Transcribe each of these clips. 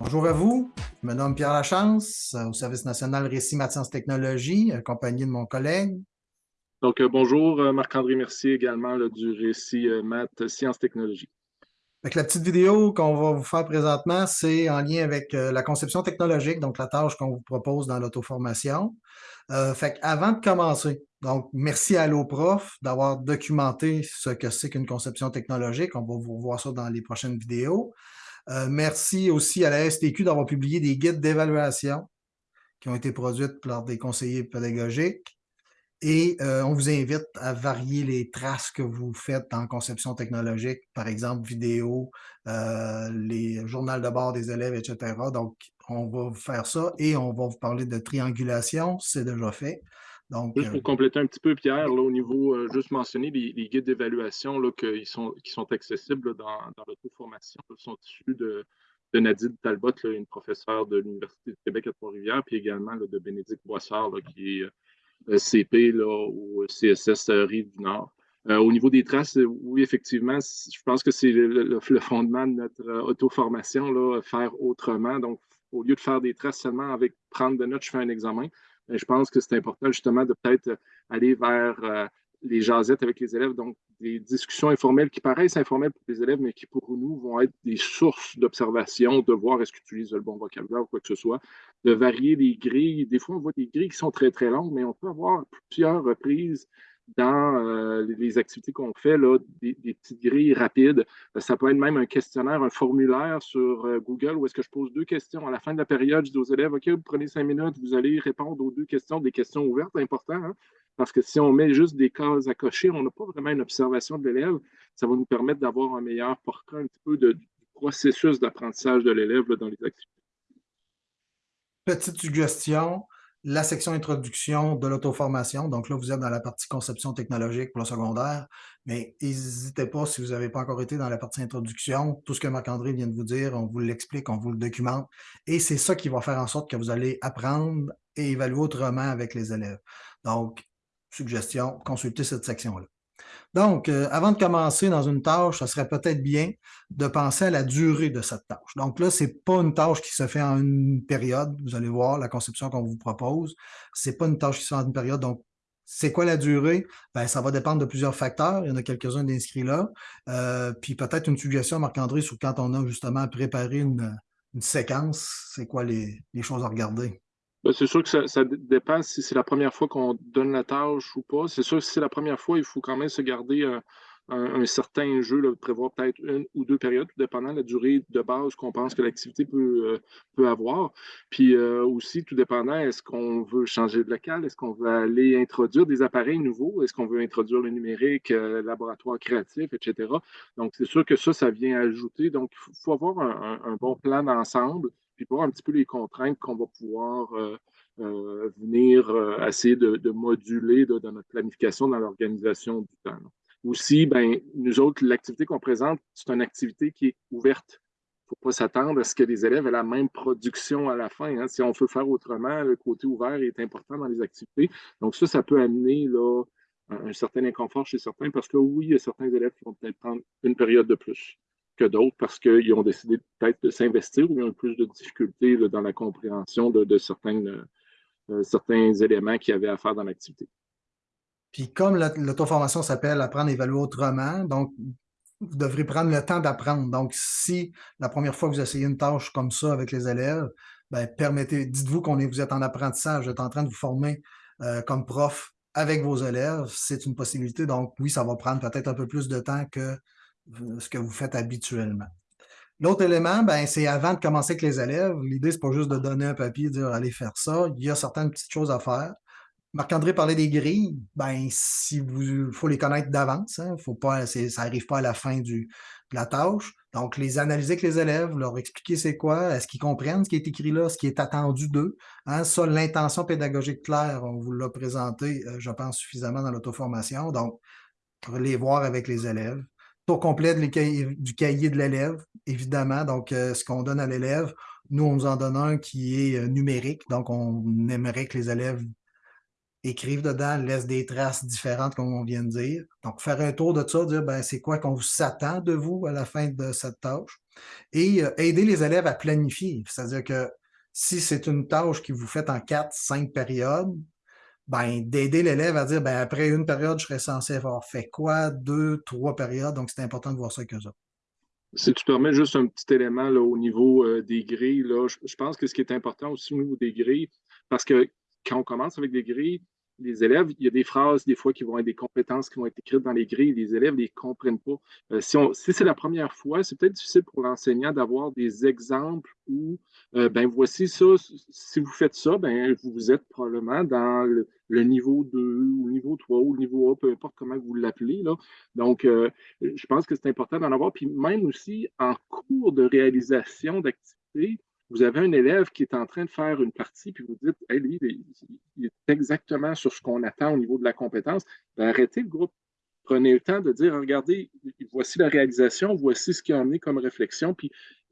Bonjour à vous, je me nomme Pierre Lachance, au Service national Récit Maths Technologie, accompagné de mon collègue. Donc, euh, bonjour, euh, Marc-André Mercier également du Récit euh, Maths Sciences Technologies. la petite vidéo qu'on va vous faire présentement, c'est en lien avec la conception technologique, donc la tâche qu'on vous propose dans l'auto-formation. fait avant de commencer, donc merci à l'OPROF d'avoir documenté ce que c'est qu'une conception technologique. On va vous voir ça dans les prochaines vidéos. Euh, merci aussi à la STQ d'avoir publié des guides d'évaluation qui ont été produits par des conseillers pédagogiques. Et euh, on vous invite à varier les traces que vous faites en conception technologique, par exemple vidéo, euh, les journaux de bord des élèves, etc. Donc, on va vous faire ça et on va vous parler de triangulation, c'est déjà fait juste pour compléter un petit peu, Pierre, là, au niveau, euh, juste mentionner les, guides d'évaluation qui sont, qui sont accessibles dans, dans l'auto-formation, sont issus de, de Nadine Talbot, une professeure de l'Université de Québec à Trois-Rivières, puis également de Bénédicte Boissard, qui est euh, CP là, au CSS euh, Rive-du-Nord. au niveau des traces, oui, effectivement, je pense que c'est le, fondement de notre auto-formation, faire autrement. Donc, au lieu de faire des traces seulement avec prendre de notes, je fais un examen je pense que c'est important justement de peut-être euh, aller vers euh, les jasettes avec les élèves, donc des discussions informelles qui paraissent informelles pour les élèves, mais qui pour nous vont être des sources d'observation, de voir est-ce qu'ils utilisent le bon vocabulaire ou quoi que ce soit, de varier les grilles. Des fois, on voit des grilles qui sont très, très longues, mais on peut avoir plusieurs reprises dans euh, les activités qu'on fait, là, des, petites grilles rapides. Euh, ça peut être même un questionnaire, un formulaire sur euh, Google où est-ce que je pose deux questions. À la fin de la période, je dis aux élèves, OK, vous prenez cinq minutes, vous allez répondre aux deux questions, des questions ouvertes, important, hein, parce que si on met juste des cases à cocher, on n'a pas vraiment une observation de l'élève. Ça va nous permettre d'avoir un meilleur portrait un petit peu du processus d'apprentissage de l'élève dans les activités. Petite suggestion, la section introduction de l'auto-formation. Donc là, vous êtes dans la partie conception technologique pour le secondaire, mais n'hésitez pas, si vous n'avez pas encore été dans la partie introduction, tout ce que Marc-André vient de vous dire, on vous l'explique, on vous le documente, et c'est ça qui va faire en sorte que vous allez apprendre et évaluer autrement avec les élèves. Donc, suggestion, consultez cette section-là. Donc, euh, avant de commencer dans une tâche, ça serait peut-être bien de penser à la durée de cette tâche. Donc là, ce n'est pas une tâche qui se fait en une période. Vous allez voir la conception qu'on vous propose. Ce n'est pas une tâche qui se fait en une période. Donc, c'est quoi la durée? Ben, ça va dépendre de plusieurs facteurs. Il y en a quelques-uns d'inscrits là. Euh, puis peut-être une suggestion, Marc-André, sur quand on a justement préparé une, séquence, c'est quoi les choses à regarder? Ben, c'est sûr que ça, dépend si c'est la première fois qu'on donne la tâche ou pas. C'est sûr que si c'est la première fois, il faut quand même se garder un, certain jeu, prévoir peut-être une ou deux périodes, tout dépendant de la durée de base qu'on pense que l'activité peut, euh, peut avoir. Puis euh, aussi, tout dépendant, est-ce qu'on veut changer de local? Est-ce qu'on veut aller introduire des appareils nouveaux? Est-ce qu'on veut introduire le numérique, euh, laboratoire créatif, etc.? Donc, c'est sûr que ça, ça vient ajouter. Donc, il faut, avoir un bon plan d'ensemble puis voir un petit peu les contraintes qu'on va pouvoir euh, euh, venir euh, essayer de, moduler dans notre planification, dans l'organisation du temps. Aussi, ben, nous autres, l'activité qu'on présente, c'est une activité qui est ouverte. Il ne faut pas s'attendre à ce que les élèves aient la même production à la fin. Hein. Si on veut faire autrement, le côté ouvert est important dans les activités. Donc ça, ça peut amener là, un certain inconfort chez certains parce que oui, il y a certains élèves qui vont peut-être prendre une période de plus que d'autres parce qu'ils ont décidé peut-être de s'investir ou ils ont plus de difficultés dans la compréhension de, certains, euh, certains éléments qu'il y avait à faire dans l'activité. Puis comme l'auto-formation s'appelle Apprendre et évaluer autrement, donc vous devrez prendre le temps d'apprendre. Donc, si la première fois que vous essayez une tâche comme ça avec les élèves, ben, permettez, dites-vous qu'on est, vous êtes en apprentissage, vous êtes en train de vous former euh, comme prof avec vos élèves, c'est une possibilité. Donc, oui, ça va prendre peut-être un peu plus de temps que ce que vous faites habituellement. L'autre élément, ben, c'est avant de commencer avec les élèves. L'idée, c'est pas juste de donner un papier et dire allez faire ça. Il y a certaines petites choses à faire. Marc-André parlait des grilles. Ben, si vous, faut les connaître d'avance. Hein, faut pas, ça n'arrive pas à la fin de la tâche. Donc, les analyser avec les élèves, leur expliquer c'est quoi, est-ce qu'ils comprennent ce qui est écrit là, ce qui est attendu d'eux. Hein, ça, l'intention pédagogique claire, on vous l'a présenté, euh, je pense, suffisamment dans l'auto-formation. Donc, les voir avec les élèves tour complet du cahier de l'élève, évidemment. Donc, euh, ce qu'on donne à l'élève, nous, on nous en donne un qui est euh, numérique. Donc, on aimerait que les élèves écrivent dedans, laissent des traces différentes, comme on vient de dire. Donc, faire un tour de ça, dire ben, c'est quoi qu'on s'attend de vous à la fin de cette tâche? Et euh, aider les élèves à planifier. C'est-à-dire que si c'est une tâche que vous faites en quatre, cinq périodes, ben, d'aider l'élève à dire, ben, après une période, je serais censé avoir fait quoi, deux, trois périodes. Donc, c'est important de voir ça que ça. Si tu permets juste un petit élément là, au niveau euh, des grilles, là, je, pense que ce qui est important aussi au niveau des grilles, parce que quand on commence avec des grilles, les élèves, il y a des phrases des fois qui vont être des compétences qui vont être écrites dans les grilles, les élèves ne les comprennent pas. Euh, si, c'est la première fois, c'est peut-être difficile pour l'enseignant d'avoir des exemples où, euh, ben voici ça, si vous faites ça, ben vous êtes probablement dans le, niveau 2 ou le niveau 3 ou le niveau A, peu importe comment vous l'appelez. Donc, euh, je pense que c'est important d'en avoir. Puis même aussi en cours de réalisation d'activités, vous avez un élève qui est en train de faire une partie, puis vous dites, hey, lui, il est exactement sur ce qu'on attend au niveau de la compétence, ben, arrêtez le groupe. Prenez le temps de dire, regardez, voici la réalisation, voici ce qui a amené comme réflexion.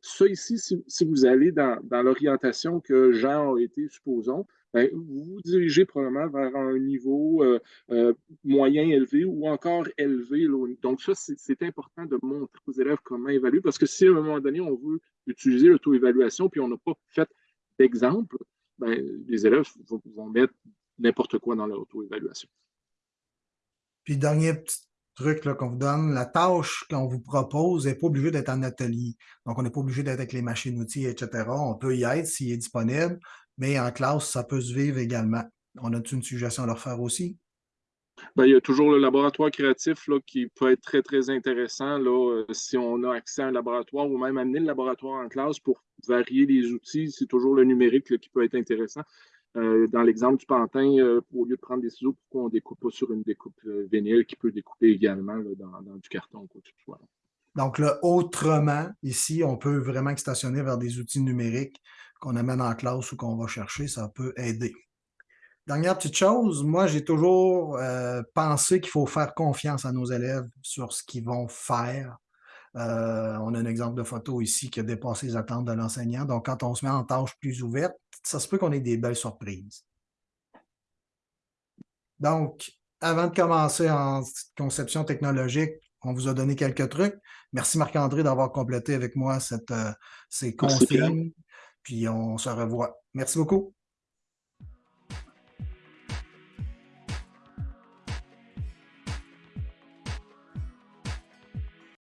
Ça ici, si, vous allez dans, l'orientation que Jean a été, supposons, ben, vous vous dirigez probablement vers un niveau euh, euh, moyen élevé ou encore élevé. Donc, ça, c'est important de montrer aux élèves comment évaluer parce que si à un moment donné, on veut utiliser l'auto-évaluation puis on n'a pas fait d'exemple, ben, les élèves vont, mettre n'importe quoi dans l'auto-évaluation. Puis, dernier petit truc qu'on vous donne, la tâche qu'on vous propose n'est pas obligée d'être en atelier. Donc, on n'est pas obligé d'être avec les machines-outils, etc. On peut y être s'il est disponible mais en classe, ça peut se vivre également. On a une suggestion à leur faire aussi? Ben, il y a toujours le laboratoire créatif là, qui peut être très, très intéressant là, euh, si on a accès à un laboratoire ou même amener le laboratoire en classe pour varier les outils. C'est toujours le numérique qui peut être intéressant. Euh, dans l'exemple du pantin, euh, au lieu de prendre des ciseaux, pourquoi on ne découpe pas sur une découpe vénile qui peut découper également dans, du carton quoi que soit? Donc, là, autrement, ici, on peut vraiment stationner vers des outils numériques qu'on amène en classe ou qu'on va chercher, ça peut aider. Dernière petite chose, moi j'ai toujours euh, pensé qu'il faut faire confiance à nos élèves sur ce qu'ils vont faire. Euh, on a un exemple de photo ici qui a dépassé les attentes de l'enseignant. Donc, quand on se met en tâche plus ouverte, ça se peut qu'on ait des belles surprises. Donc, avant de commencer en conception technologique, on vous a donné quelques trucs. Merci Marc-André d'avoir complété avec moi cette, euh, ces consignes. Puis on se revoit. Merci beaucoup.